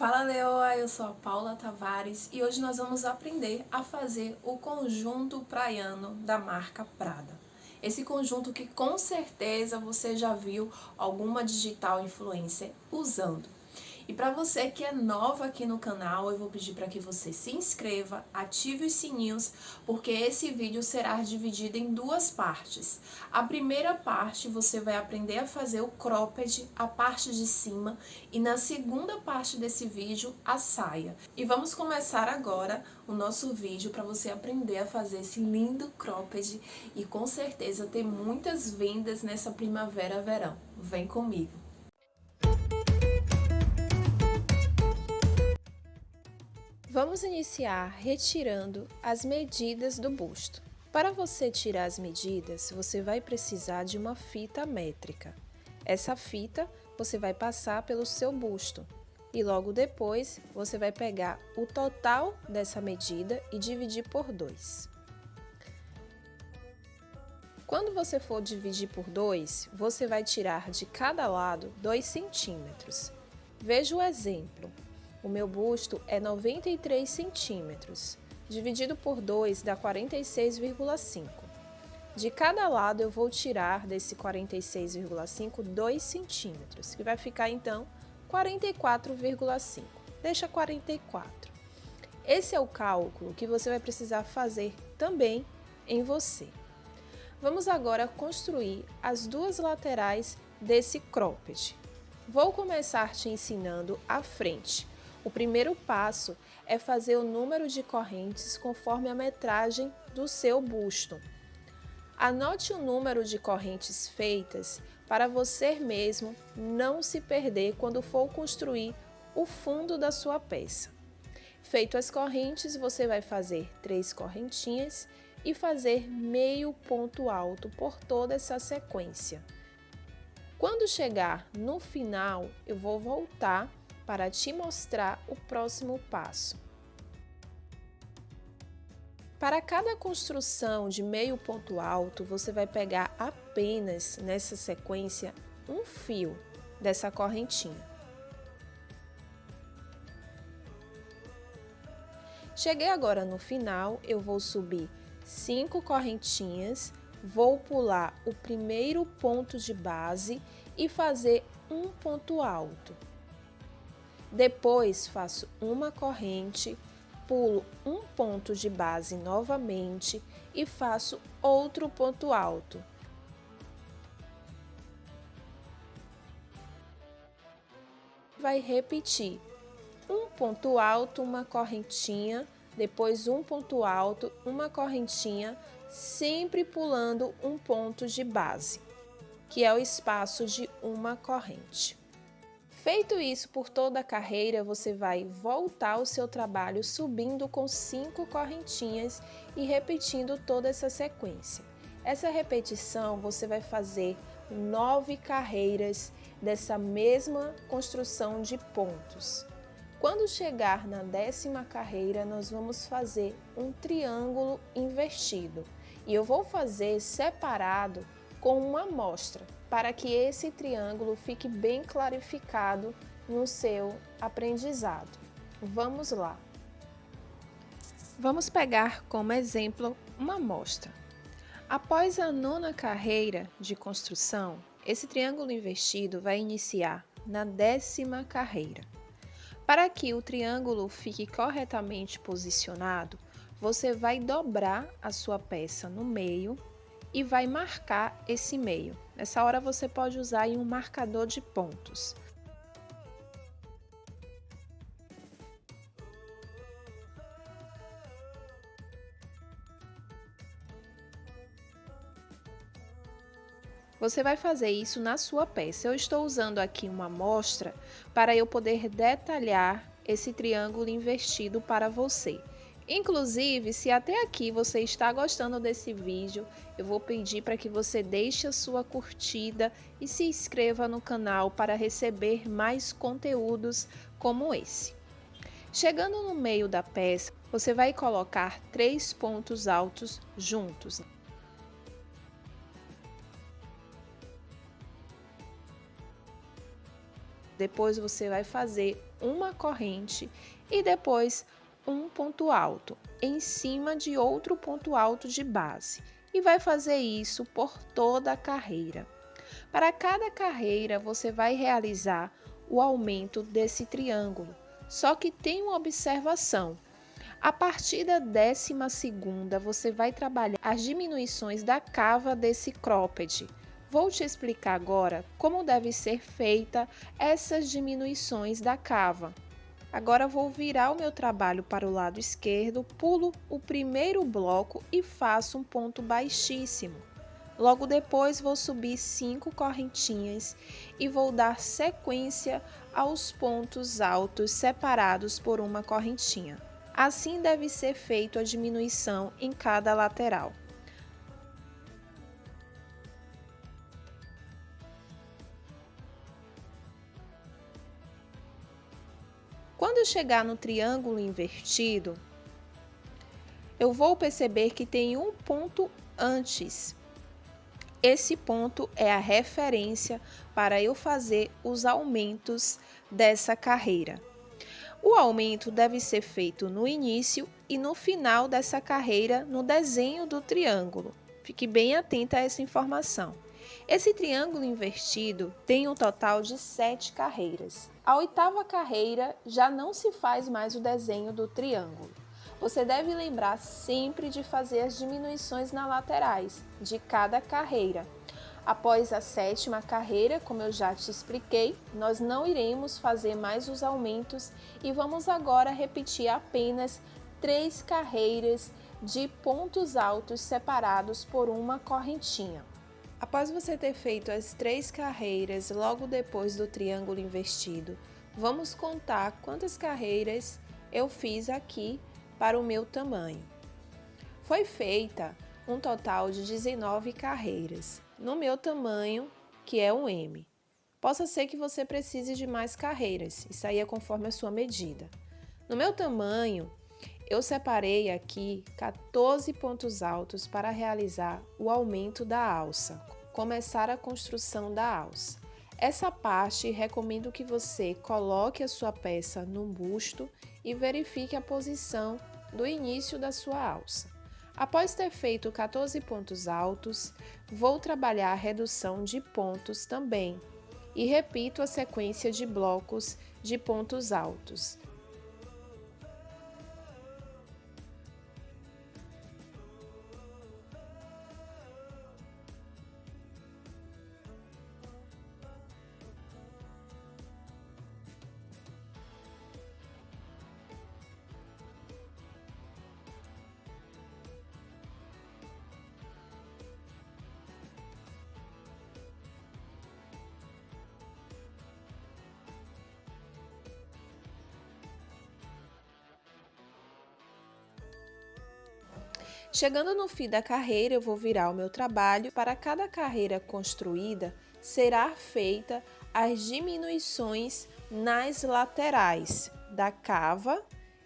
Fala Leoa, eu sou a Paula Tavares e hoje nós vamos aprender a fazer o conjunto praiano da marca Prada. Esse conjunto que com certeza você já viu alguma digital influencer usando. E para você que é nova aqui no canal, eu vou pedir para que você se inscreva, ative os sininhos, porque esse vídeo será dividido em duas partes. A primeira parte você vai aprender a fazer o cropped, a parte de cima, e na segunda parte desse vídeo, a saia. E vamos começar agora o nosso vídeo para você aprender a fazer esse lindo cropped e com certeza ter muitas vendas nessa primavera-verão. Vem comigo! Vamos iniciar retirando as medidas do busto. Para você tirar as medidas, você vai precisar de uma fita métrica. Essa fita você vai passar pelo seu busto e logo depois você vai pegar o total dessa medida e dividir por 2. Quando você for dividir por 2, você vai tirar de cada lado 2 centímetros. Veja o exemplo. O meu busto é 93 centímetros, dividido por 2 dá 46,5. De cada lado eu vou tirar desse 46,5 2 centímetros, que vai ficar então 44,5. Deixa 44. Esse é o cálculo que você vai precisar fazer também em você. Vamos agora construir as duas laterais desse cropped. Vou começar te ensinando a frente, o primeiro passo é fazer o número de correntes conforme a metragem do seu busto. Anote o número de correntes feitas para você mesmo não se perder quando for construir o fundo da sua peça. Feito as correntes, você vai fazer três correntinhas e fazer meio ponto alto por toda essa sequência. Quando chegar no final, eu vou voltar para te mostrar o próximo passo. Para cada construção de meio ponto alto, você vai pegar apenas nessa sequência um fio dessa correntinha. Cheguei agora no final, eu vou subir cinco correntinhas, vou pular o primeiro ponto de base e fazer um ponto alto. Depois faço uma corrente, pulo um ponto de base novamente e faço outro ponto alto. Vai repetir um ponto alto, uma correntinha, depois um ponto alto, uma correntinha, sempre pulando um ponto de base, que é o espaço de uma corrente. Feito isso por toda a carreira, você vai voltar ao seu trabalho subindo com cinco correntinhas e repetindo toda essa sequência. Essa repetição você vai fazer nove carreiras dessa mesma construção de pontos. Quando chegar na décima carreira, nós vamos fazer um triângulo invertido. E eu vou fazer separado com uma amostra, para que esse triângulo fique bem clarificado no seu aprendizado. Vamos lá. Vamos pegar como exemplo uma amostra. Após a nona carreira de construção, esse triângulo invertido vai iniciar na décima carreira. Para que o triângulo fique corretamente posicionado, você vai dobrar a sua peça no meio e vai marcar esse meio. Nessa hora você pode usar um marcador de pontos. Você vai fazer isso na sua peça. Eu estou usando aqui uma amostra para eu poder detalhar esse triângulo invertido para você. Inclusive, se até aqui você está gostando desse vídeo, eu vou pedir para que você deixe a sua curtida e se inscreva no canal para receber mais conteúdos como esse. Chegando no meio da peça, você vai colocar três pontos altos juntos. Depois você vai fazer uma corrente e depois um ponto alto em cima de outro ponto alto de base e vai fazer isso por toda a carreira. Para cada carreira, você vai realizar o aumento desse triângulo, só que tem uma observação. A partir da décima segunda, você vai trabalhar as diminuições da cava desse cropped. Vou te explicar agora como deve ser feita essas diminuições da cava. Agora vou virar o meu trabalho para o lado esquerdo, pulo o primeiro bloco e faço um ponto baixíssimo. Logo depois vou subir cinco correntinhas e vou dar sequência aos pontos altos separados por uma correntinha. Assim deve ser feito a diminuição em cada lateral. Chegar no triângulo invertido, eu vou perceber que tem um ponto antes. Esse ponto é a referência para eu fazer os aumentos dessa carreira. O aumento deve ser feito no início e no final dessa carreira no desenho do triângulo. Fique bem atenta a essa informação. Esse triângulo invertido tem um total de sete carreiras. A oitava carreira já não se faz mais o desenho do triângulo. Você deve lembrar sempre de fazer as diminuições nas laterais de cada carreira. Após a sétima carreira, como eu já te expliquei, nós não iremos fazer mais os aumentos e vamos agora repetir apenas três carreiras de pontos altos separados por uma correntinha. Após você ter feito as três carreiras logo depois do triângulo invertido, vamos contar quantas carreiras eu fiz aqui para o meu tamanho. Foi feita um total de 19 carreiras, no meu tamanho, que é um M. Possa ser que você precise de mais carreiras, isso aí é conforme a sua medida. No meu tamanho, eu separei aqui 14 pontos altos para realizar o aumento da alça, começar a construção da alça. Essa parte recomendo que você coloque a sua peça no busto e verifique a posição do início da sua alça. Após ter feito 14 pontos altos, vou trabalhar a redução de pontos também e repito a sequência de blocos de pontos altos. Chegando no fim da carreira, eu vou virar o meu trabalho. Para cada carreira construída, será feita as diminuições nas laterais da cava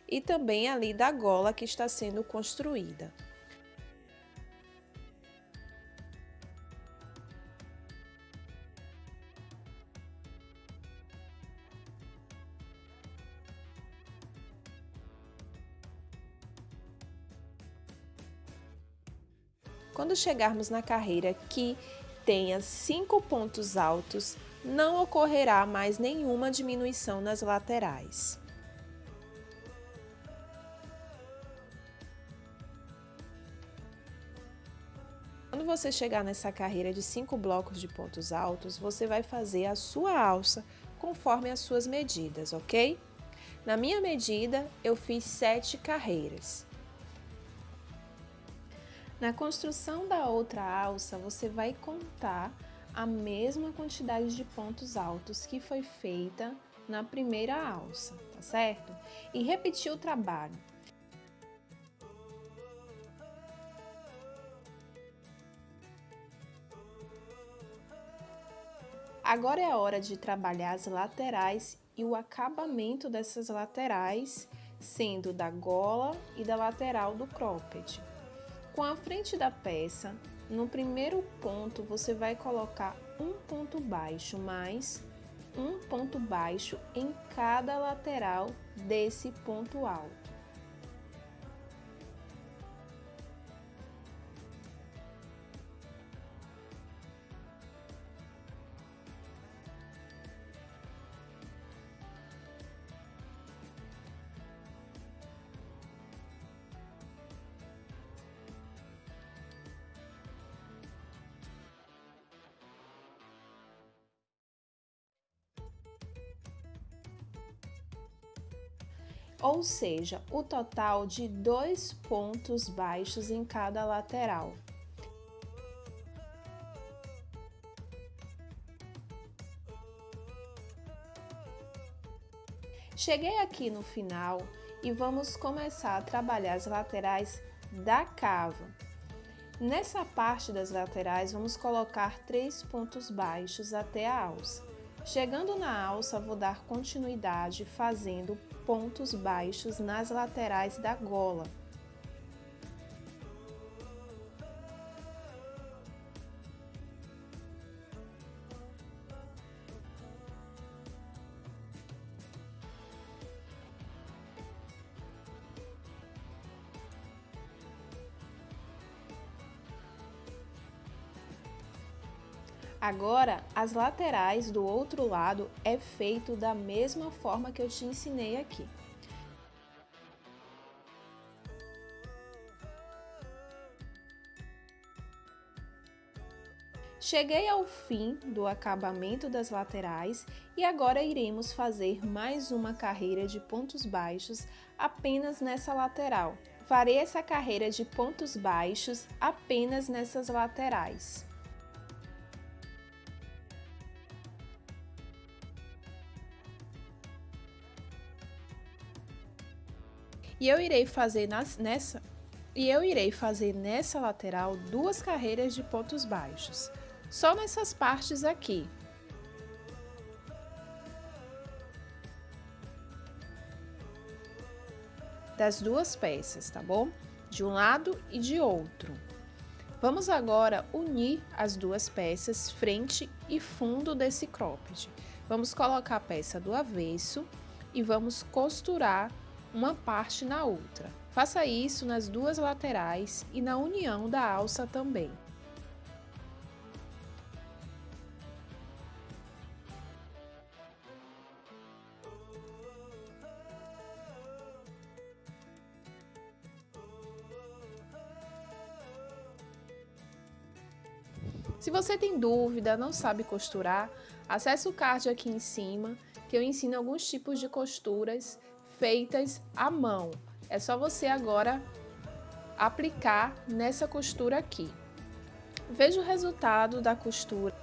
e também ali da gola que está sendo construída. Quando chegarmos na carreira que tenha cinco pontos altos, não ocorrerá mais nenhuma diminuição nas laterais. Quando você chegar nessa carreira de cinco blocos de pontos altos, você vai fazer a sua alça conforme as suas medidas, ok? Na minha medida, eu fiz sete carreiras. Na construção da outra alça, você vai contar a mesma quantidade de pontos altos que foi feita na primeira alça, tá certo? E repetir o trabalho. Agora é a hora de trabalhar as laterais e o acabamento dessas laterais, sendo da gola e da lateral do cropped. Com a frente da peça, no primeiro ponto você vai colocar um ponto baixo mais um ponto baixo em cada lateral desse ponto alto. Ou seja, o total de dois pontos baixos em cada lateral. Cheguei aqui no final e vamos começar a trabalhar as laterais da cava. Nessa parte das laterais, vamos colocar três pontos baixos até a alça. Chegando na alça, vou dar continuidade fazendo pontos baixos nas laterais da gola. Agora, as laterais do outro lado é feito da mesma forma que eu te ensinei aqui. Cheguei ao fim do acabamento das laterais e agora iremos fazer mais uma carreira de pontos baixos apenas nessa lateral. Farei essa carreira de pontos baixos apenas nessas laterais. E eu irei fazer nas, nessa e eu irei fazer nessa lateral duas carreiras de pontos baixos, só nessas partes aqui. Das duas peças, tá bom? De um lado e de outro. Vamos agora unir as duas peças, frente e fundo desse cropped. Vamos colocar a peça do avesso e vamos costurar uma parte na outra. Faça isso nas duas laterais e na união da alça também. Se você tem dúvida, não sabe costurar, acesse o card aqui em cima, que eu ensino alguns tipos de costuras feitas à mão. É só você agora aplicar nessa costura aqui. Veja o resultado da costura.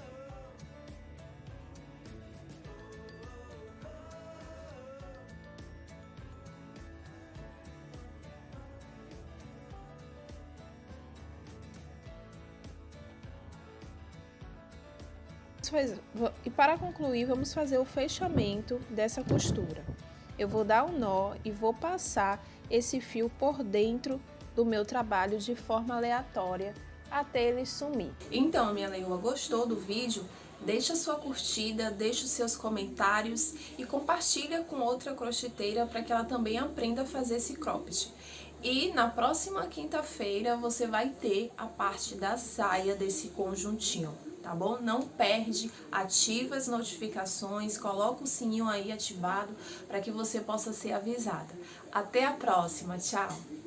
E para concluir, vamos fazer o fechamento dessa costura eu vou dar um nó e vou passar esse fio por dentro do meu trabalho de forma aleatória até ele sumir. Então, minha leoa, gostou do vídeo? Deixa sua curtida, deixa os seus comentários e compartilha com outra crocheteira para que ela também aprenda a fazer esse cropped. E na próxima quinta-feira você vai ter a parte da saia desse conjuntinho tá bom? Não perde, ativa as notificações, coloca o sininho aí ativado para que você possa ser avisada. Até a próxima, tchau!